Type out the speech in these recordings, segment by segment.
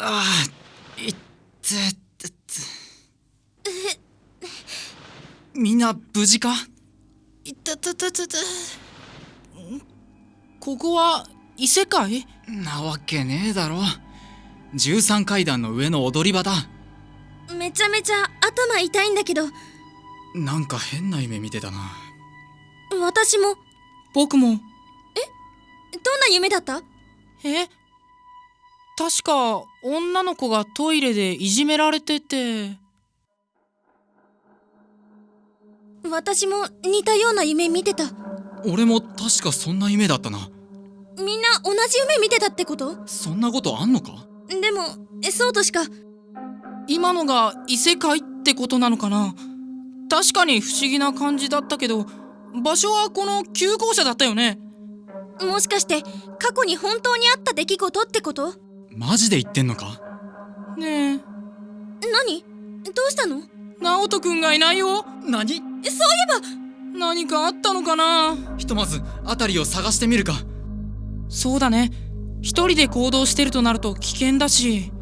ああいってってみんな無事か？いたたたたた。ここは異世界？なわけねえだろ。13階段の上の踊り場だ。めちゃめちゃ頭痛いんだけど。なんか変な夢見てたな。私も。僕も。どんな夢だった？え？確か女の子がトイレでいじめられてて。私も似たような夢見てた。俺も確かそんな夢だったな。みんな同じ夢見てたってこと？そんなことあんのか？でもえそうとしか。今のが異世界ってことなのかな？確かに不思議な感じだったけど場所はこの旧校舎だったよね。もしかして過去に本当にあった出来事ってこと？マジで言ってんのか？ねえ。何？どうしたの？直人くんがいないよ。何？そういえば。何かあったのかな？ひとまず辺りを探してみるか。そうだね。一人で行動してるとなると危険だし。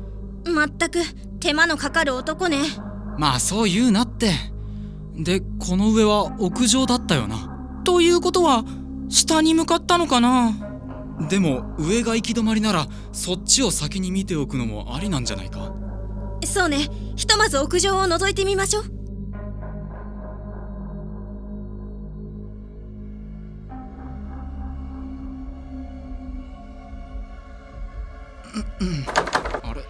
まったく。手間のかかる男ね。まあそう言うなって。でこの上は屋上だったよな。ということは下に向かったのかな？でも上が行き止まりならそっちを先に見ておくのもありなんじゃないか？そうね。ひとまず屋上を覗いてみましょう。あれ？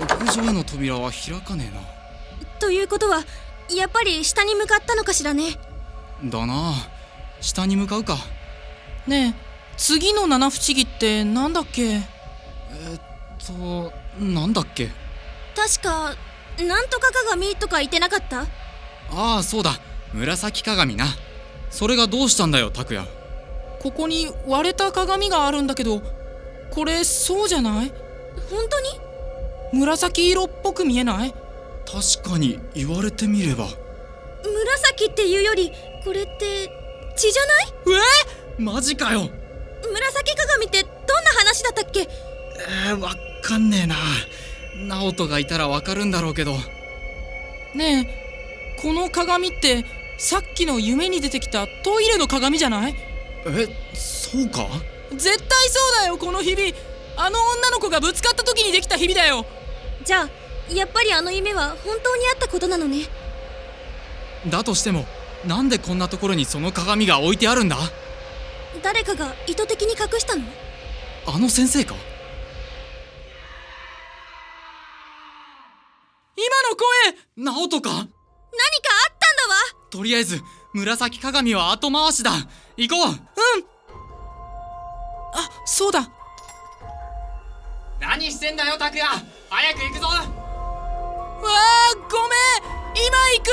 屋上への扉は開かねということはやっぱり下に向かったのかしらね。えなだな。下に向かうか。ねえ次の七不思議ってなんだっけ？えっとなんだっけ？確かなんとか鏡とか言ってなかった？ああそうだ。紫鏡な。それがどうしたんだよ拓也。ここに割れた鏡があるんだけどこれそうじゃない？本当に？紫色っぽく見えない？確かに言われてみれば。紫っていうよりこれって血じゃない？マジかよ紫鏡ってどんな話だったっけ？えー、わかんねえな。直人がいたらわかるんだろうけど。ねえこの鏡ってさっきの夢に出てきたトイレの鏡じゃない？えそうか？絶対そうだよこのひびあの女の子がぶつかった時にできたひびだよ。じゃあやっぱりあの夢は本当にあったことなのね？だとしてもなんでこんなところにその鏡が置いてあるんだ？誰かが意図的に隠したの？あの先生か？今の声直人か？何かあったんだわ！とりあえず紫鏡は後回しだ。行こう。あそうだ。何してんだよ拓也。早く行くぞ。わあごめん。今行く